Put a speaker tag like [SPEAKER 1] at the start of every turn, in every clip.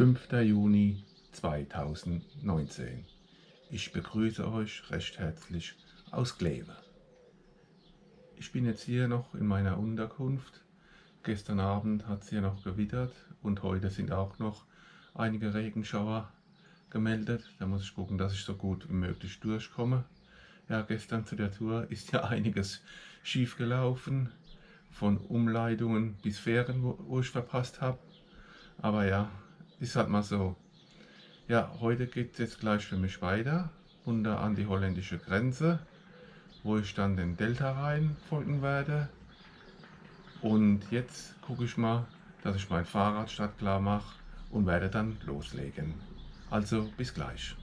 [SPEAKER 1] 5. Juni 2019. Ich begrüße euch recht herzlich aus Kleve. Ich bin jetzt hier noch in meiner Unterkunft. Gestern Abend hat es hier noch gewittert und heute sind auch noch einige Regenschauer gemeldet. Da muss ich gucken, dass ich so gut wie möglich durchkomme. Ja, gestern zu der Tour ist ja einiges schief gelaufen. Von Umleitungen bis Fähren, wo, ich verpasst habe. Aber ja, ist halt mal so. Ja, heute geht es jetzt gleich für mich weiter, runter an die holländische Grenze, wo ich dann den Delta Rhein folgen werde. Und jetzt gucke ich mal, dass ich mein Fahrrad startklar mache und werde dann loslegen. Also bis gleich.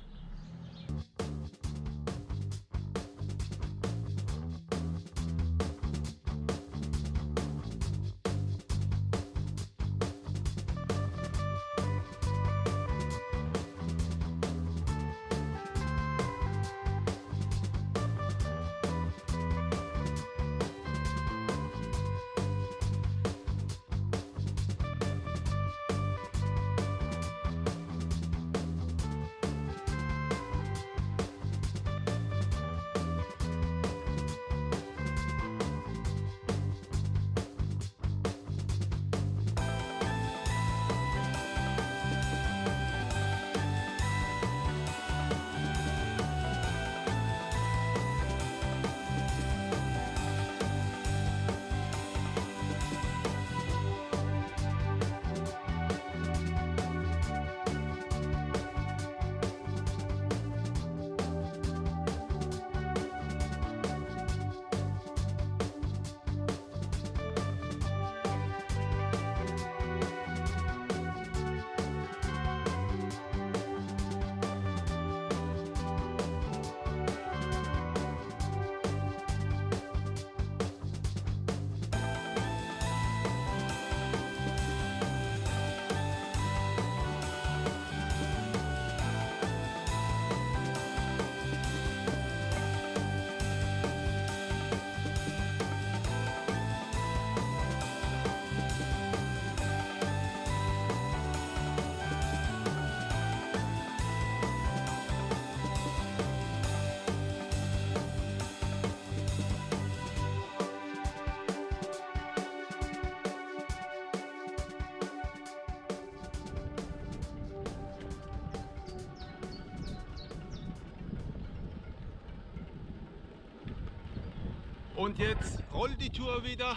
[SPEAKER 2] Und jetzt rollt die Tour wieder.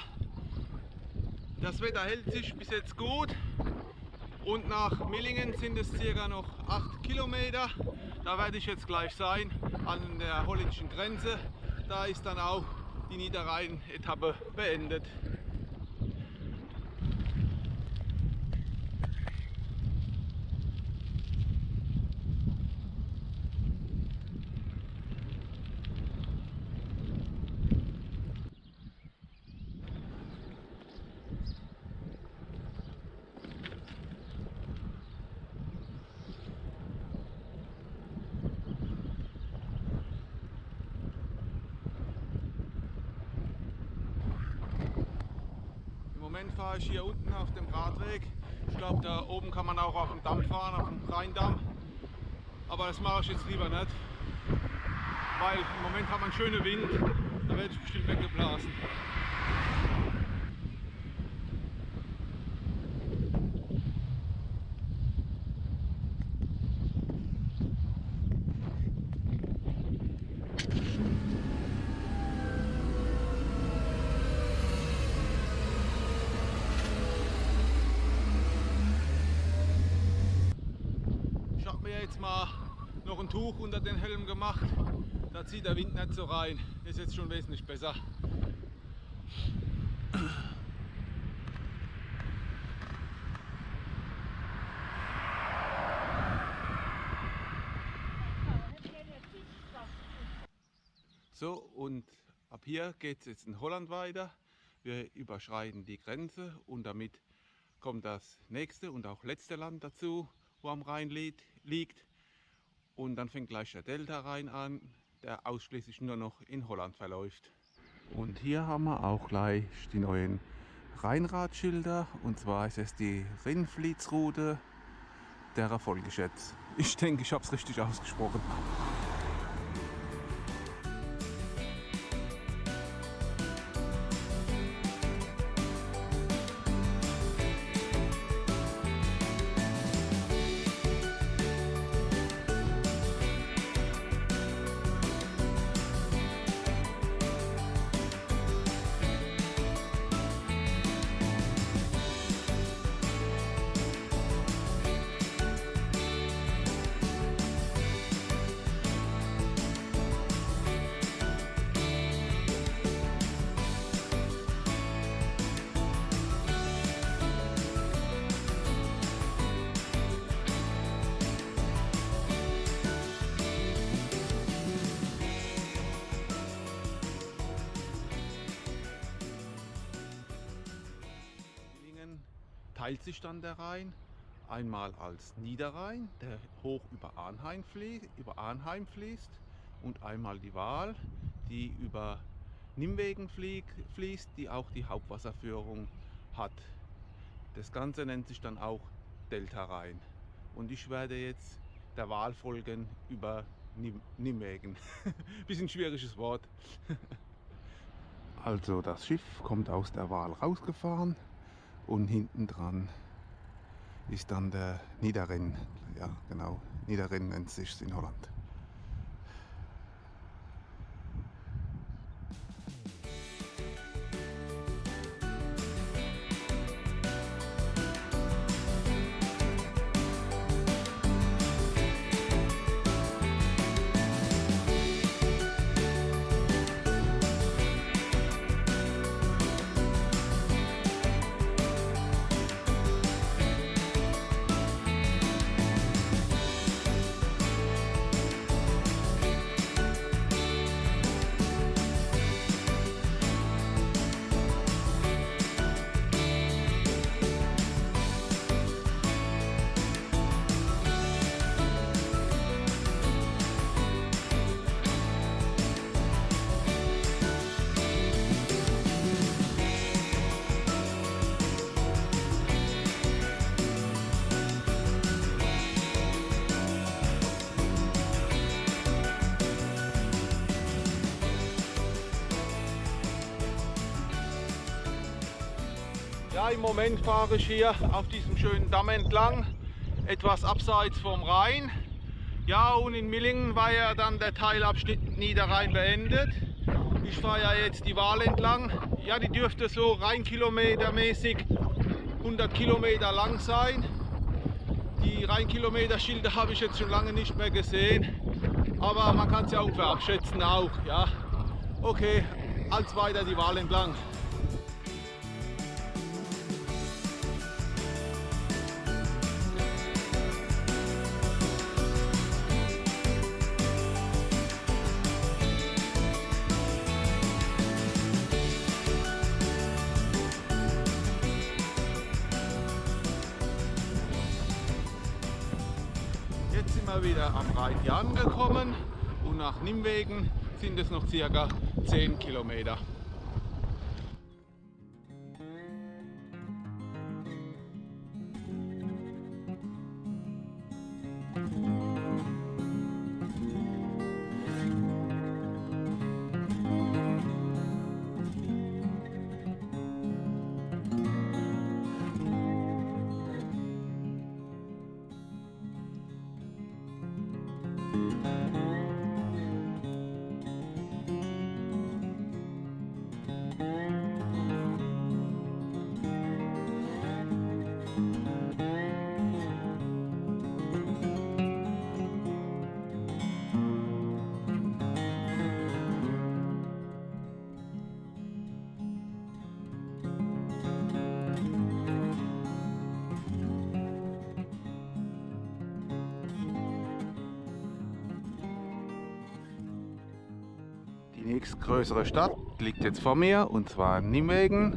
[SPEAKER 2] Das Wetter hält sich bis jetzt gut. Und nach Millingen sind es circa noch 8 Kilometer. Da werde ich jetzt gleich sein, an der holländischen Grenze. Da ist dann auch die Niederrhein-Etappe beendet. Moment fahre ich hier unten auf dem Radweg. Ich glaube, da oben kann man auch auf dem Damm fahren, auf dem Rheindamm. Aber das mache ich jetzt lieber nicht, weil im Moment hat man schönen Wind, da werde ich bestimmt weggeblasen. Tuch unter den Helm gemacht. Da zieht der Wind nicht so rein. Ist jetzt schon wesentlich besser. So und ab hier geht es jetzt in Holland weiter. Wir überschreiten die Grenze und damit kommt das nächste und auch letzte Land dazu, wo am Rhein liegt und dann fängt gleich der Delta Rhein an, der ausschließlich nur noch in Holland verläuft. Und hier haben wir auch gleich die neuen Rheinradschilder und zwar ist es die Rinflietsroute der Folge jetzt. Ich denke, ich habe es richtig ausgesprochen. Teilt sich dann der Rhein einmal als Niederrhein, der hoch über Arnheim, fließt, über Arnheim fließt und einmal die Waal, die über Nimwegen fließt, die auch die Hauptwasserführung hat. Das Ganze nennt sich dann auch Delta Rhein. Und ich werde jetzt der Wahl folgen über Nimwegen. Bisschen schwieriges Wort. also das Schiff kommt aus der Wahl rausgefahren und hinten dran ist dann der Niederrhein. Ja, genau, Niederrhein nennt sich in Holland. Im Moment fahre ich hier auf diesem schönen Damm entlang, etwas abseits vom Rhein. Ja, und in Millingen war ja dann der Teilabschnitt Niederrhein beendet. Ich fahre ja jetzt die Wahl entlang. Ja, die dürfte so Rheinkilometermäßig 100 Kilometer lang sein. Die Rheinkilometerschilder habe ich jetzt schon lange nicht mehr gesehen. Aber man kann es ja ungefähr abschätzen auch. Ja. Okay, als weiter die Wahl entlang. Nimwegen sind es noch circa 10 Kilometer. Nächstgrößere Stadt liegt jetzt vor mir und zwar Nimwegen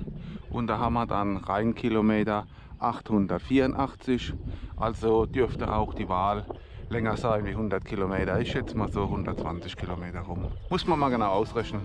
[SPEAKER 2] und da haben wir dann Rheinkilometer 884, also dürfte auch die Wahl länger sein wie 100 Kilometer. Ich schätze mal so 120 Kilometer rum. Muss man mal genau ausrechnen.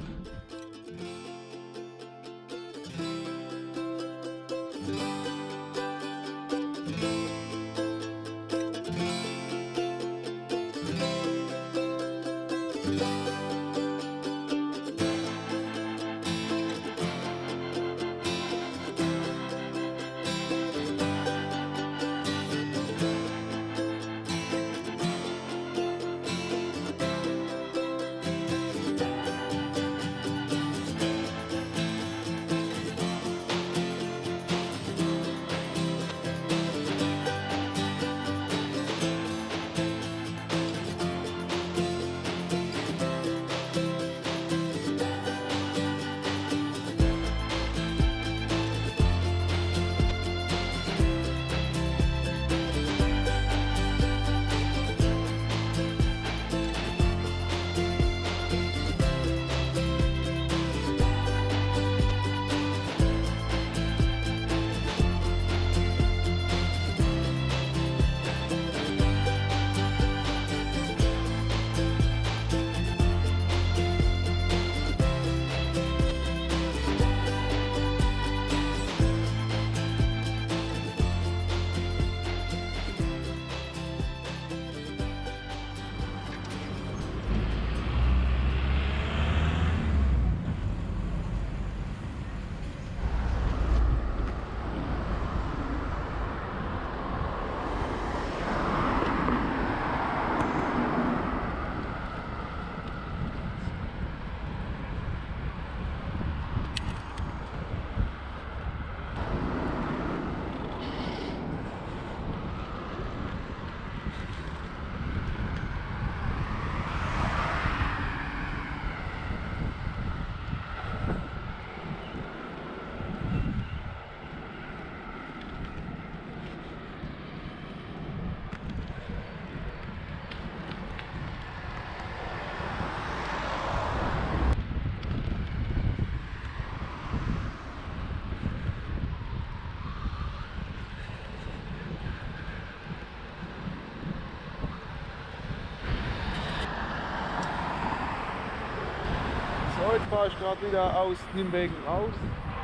[SPEAKER 2] Fahre ich gerade wieder aus Nimwegen raus,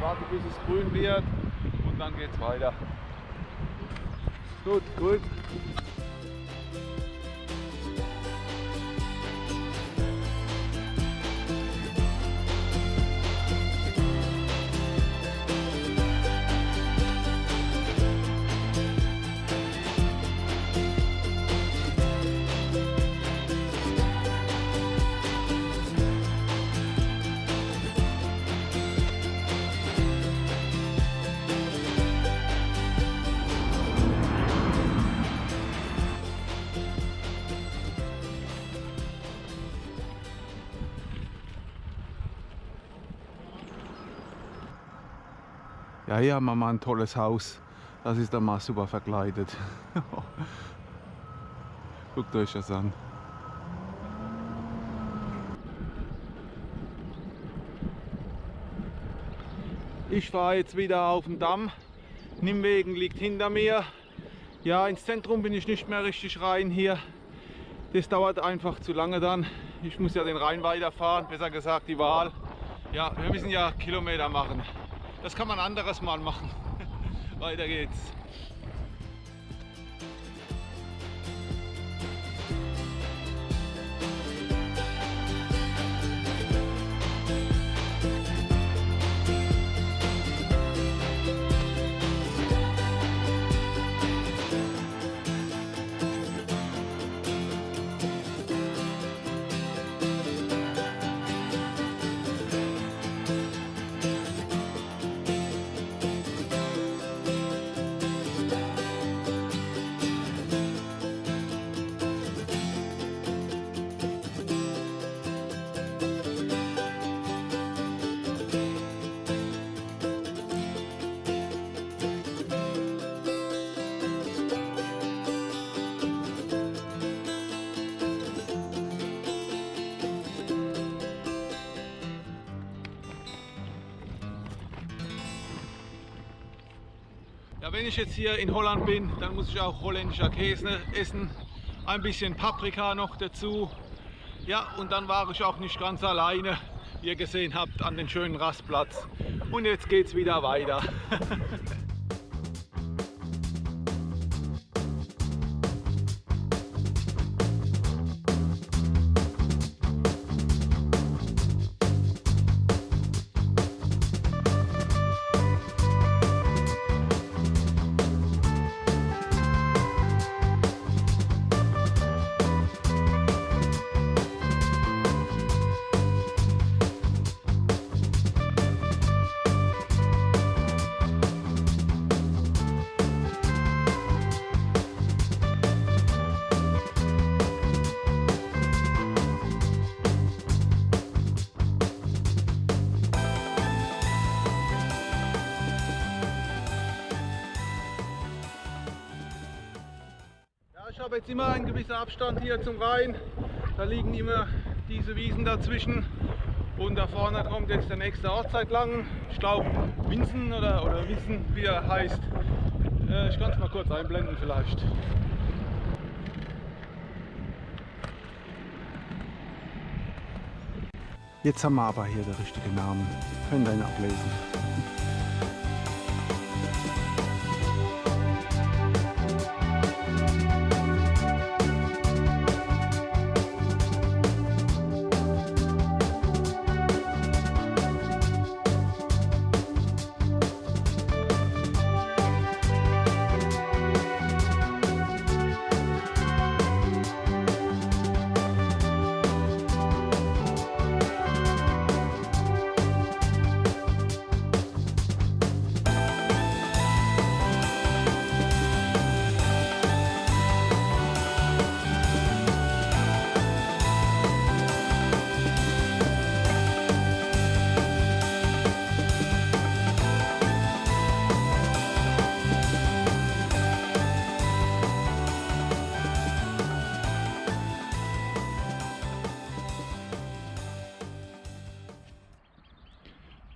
[SPEAKER 2] warte bis es grün wird und dann geht's weiter. Gut, gut. Ja, hier haben wir mal ein tolles Haus. Das ist dann mal super verkleidet. Guckt euch das an. Ich fahre jetzt wieder auf den Damm. Nimwegen liegt hinter mir. Ja, ins Zentrum bin ich nicht mehr richtig rein hier. Das dauert einfach zu lange dann. Ich muss ja den Rhein weiterfahren, besser gesagt die Wahl. Ja, wir müssen ja Kilometer machen. Das kann man anderes Mal machen. Weiter geht's. Wenn ich jetzt hier in Holland bin, dann muss ich auch holländischer Käse essen. Ein bisschen Paprika noch dazu. Ja, und dann war ich auch nicht ganz alleine, wie ihr gesehen habt, an den schönen Rastplatz. Und jetzt geht's wieder weiter. jetzt immer einen gewissen Abstand hier zum Rhein. Da liegen immer diese Wiesen dazwischen. Und da vorne kommt jetzt der nächste Ortszeit lang. Ich glaube Winsen oder, oder Wissen, wie er heißt. Äh, ich kann es mal kurz einblenden vielleicht. Jetzt haben wir aber hier den richtigen Namen. Könnt ihr ihn ablesen.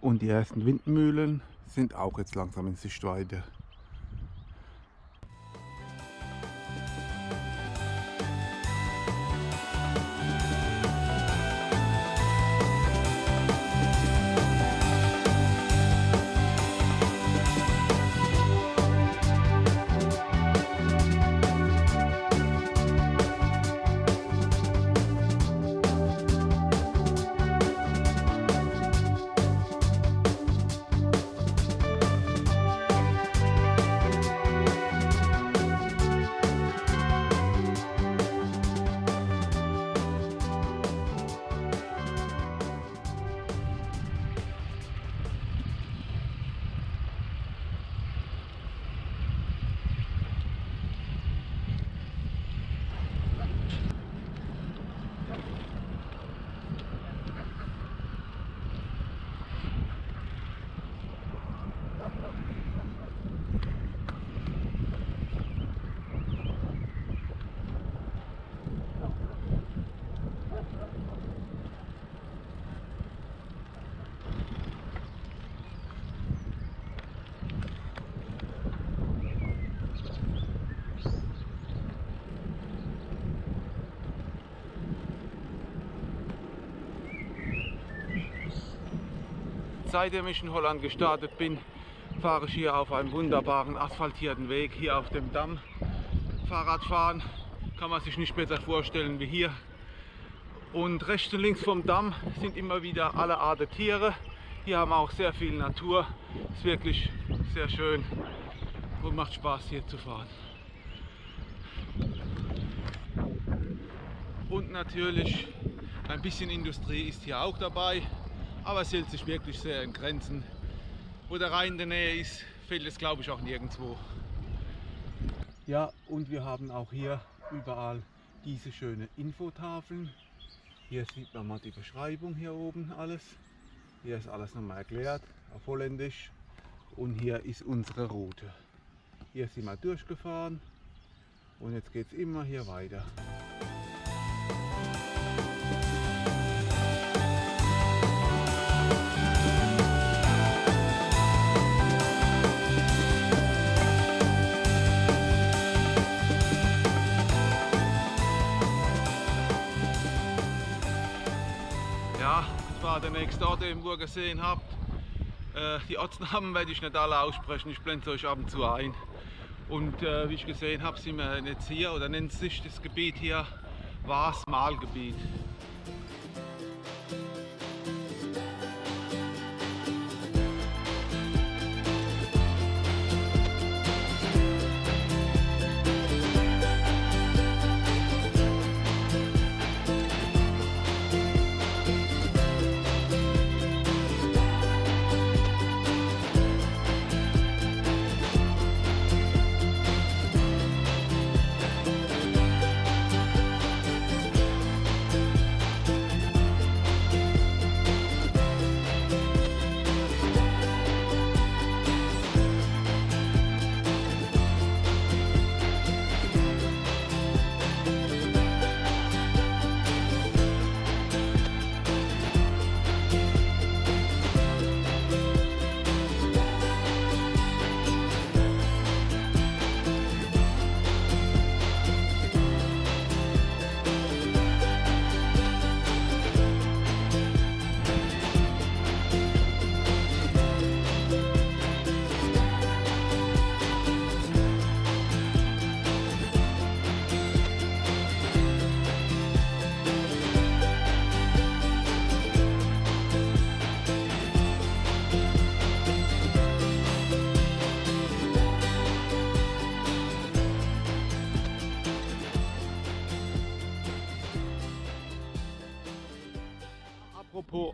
[SPEAKER 2] Und die ersten Windmühlen sind auch jetzt langsam in Sichtweite. Seitdem ich in Holland gestartet bin, fahre ich hier auf einem wunderbaren asphaltierten Weg, hier auf dem Damm. Fahrradfahren kann man sich nicht besser vorstellen wie hier. Und rechts und links vom Damm sind immer wieder alle Arten Tiere. Hier haben wir auch sehr viel Natur. Ist wirklich sehr schön und macht Spaß hier zu fahren. Und natürlich ein bisschen Industrie ist hier auch dabei, aber es hält sich wirklich sehr in Grenzen. Wo der Rhein in der Nähe ist, fehlt es glaube ich auch nirgendwo. Ja, und wir haben auch hier überall diese schöne Infotafeln. Hier sieht man mal die Beschreibung hier oben alles. Hier ist alles nochmal erklärt auf Holländisch. Und hier ist unsere Route. Hier sind wir durchgefahren und jetzt geht es immer hier weiter. Das war der nächste Ort, den ihr gesehen habt. Äh, die Ortsnamen werde ich nicht alle aussprechen, ich blende euch ab und zu ein. Und äh, wie ich gesehen habe, sind wir jetzt hier oder nennt sich das Gebiet hier Waas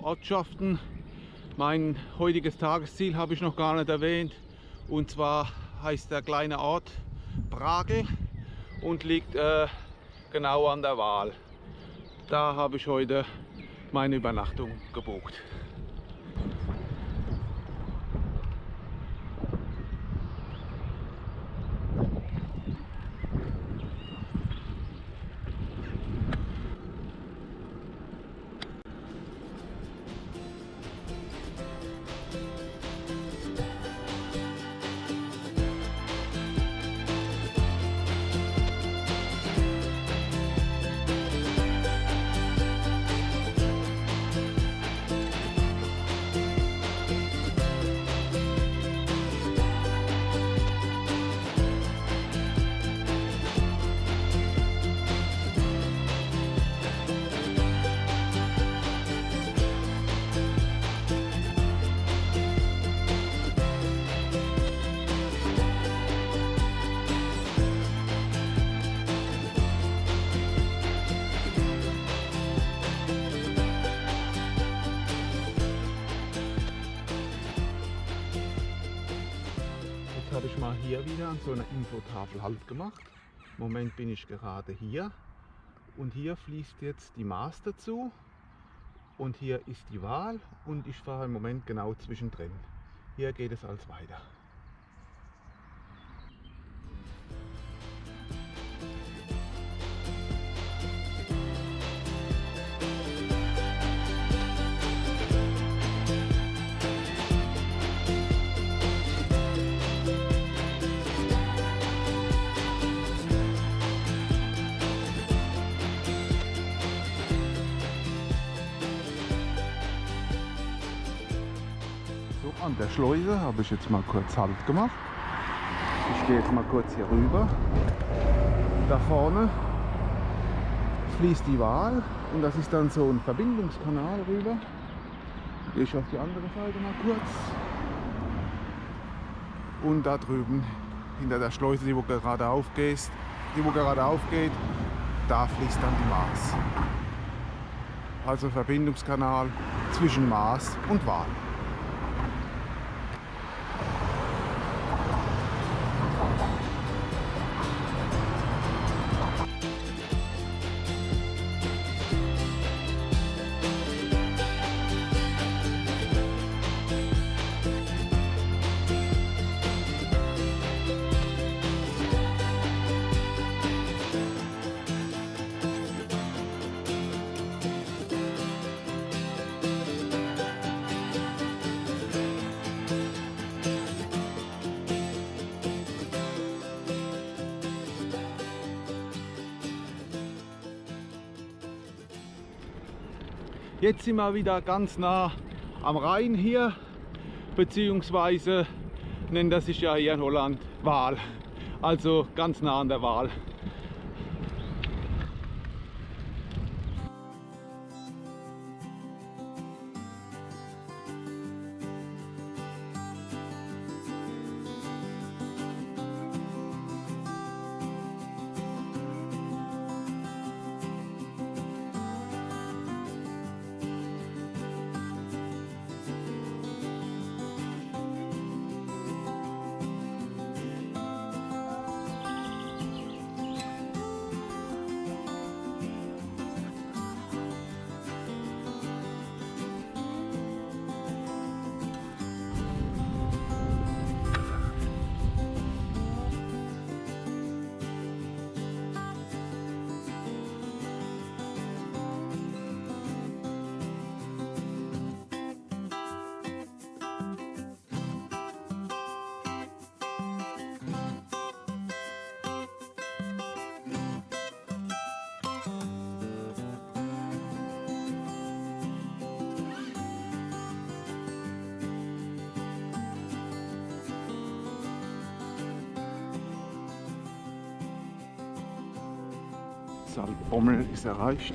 [SPEAKER 2] Ortschaften, mein heutiges Tagesziel habe ich noch gar nicht erwähnt. Und zwar heißt der kleine Ort Bragel und liegt äh, genau an der Waal. Da habe ich heute meine Übernachtung gebucht. Habe ich mal hier wieder an so einer Infotafel Halt gemacht. Im Moment bin ich gerade hier und hier fließt jetzt die Maas dazu und hier ist die Wahl und ich fahre im Moment genau zwischendrin. Hier geht es als weiter. An der Schleuse habe ich jetzt mal kurz Halt gemacht. Ich gehe jetzt mal kurz hier rüber. Da vorne fließt die Wahl und das ist dann so ein Verbindungskanal rüber. Gehe ich auf die andere Seite mal kurz. Und da drüben hinter der Schleuse, die wo gerade aufgeht, die wo gerade aufgeht, da fließt dann die Maas. Also Verbindungskanal zwischen Maas und Waal. Jetzt sind wir wieder ganz nah am Rhein hier, beziehungsweise nennt das sich ja hier in Holland Waal. Also ganz nah an der Waal. Salbommel ist erreicht.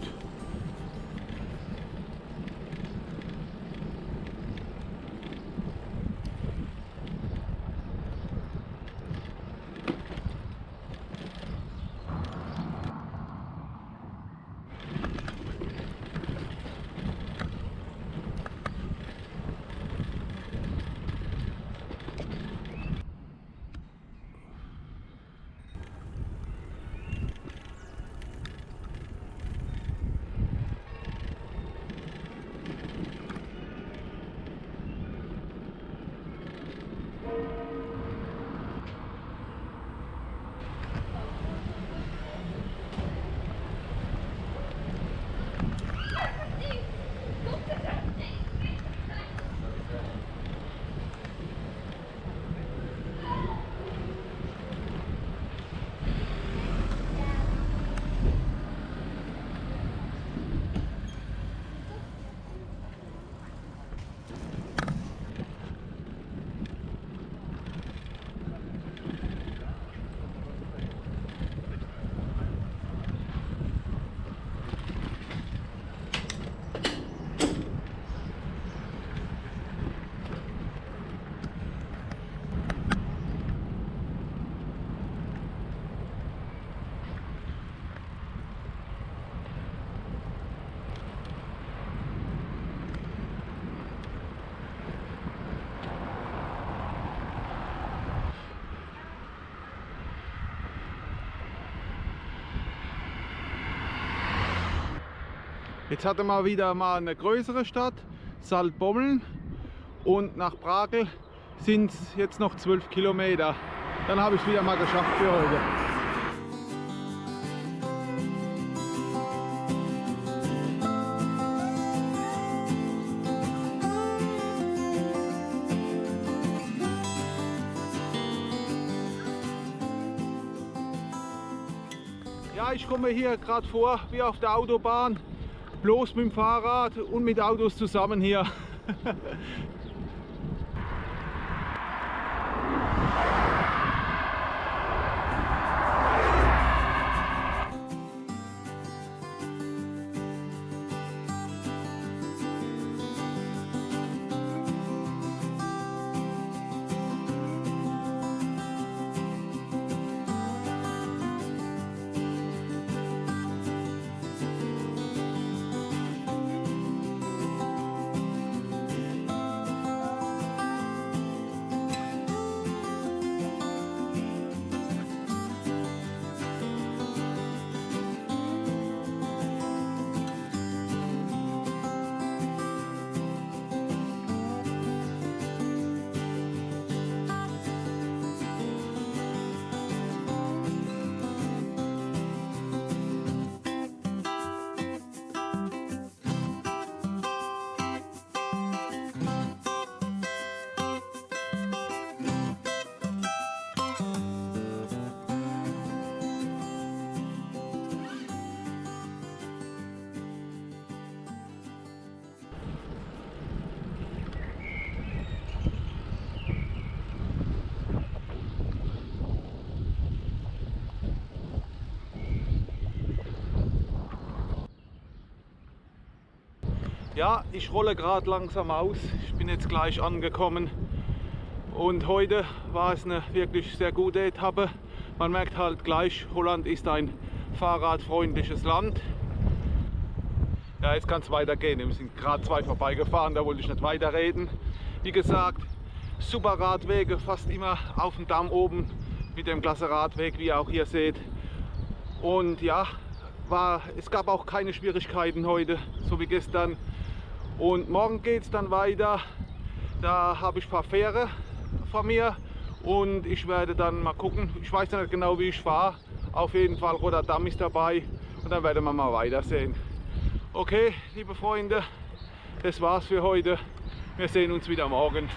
[SPEAKER 2] Jetzt hatte man wieder mal eine größere Stadt, Saltbommeln und nach Brakel sind es jetzt noch 12 Kilometer. Dann habe ich es wieder mal geschafft für heute. Ja, ich komme hier gerade vor wie auf der Autobahn bloß mit dem Fahrrad und mit Autos zusammen hier. Ja, ich rolle gerade langsam aus. Ich bin jetzt gleich angekommen. Und heute war es eine wirklich sehr gute Etappe. Man merkt halt gleich, Holland ist ein fahrradfreundliches Land. Ja, jetzt kann es weitergehen. Wir sind gerade zwei vorbeigefahren, da wollte ich nicht weiterreden. Wie gesagt, super Radwege, fast immer auf dem Damm oben mit dem klasse Radweg, wie ihr auch hier seht. Und ja, war, es gab auch keine Schwierigkeiten heute, so wie gestern. Und morgen geht es dann weiter. Da habe ich ein paar Fähre vor mir und ich werde dann mal gucken. Ich weiß nicht genau, wie ich fahre. Auf jeden Fall Rotterdam ist dabei und dann werden wir mal weitersehen. Okay, liebe Freunde, das war's für heute. Wir sehen uns wieder morgen.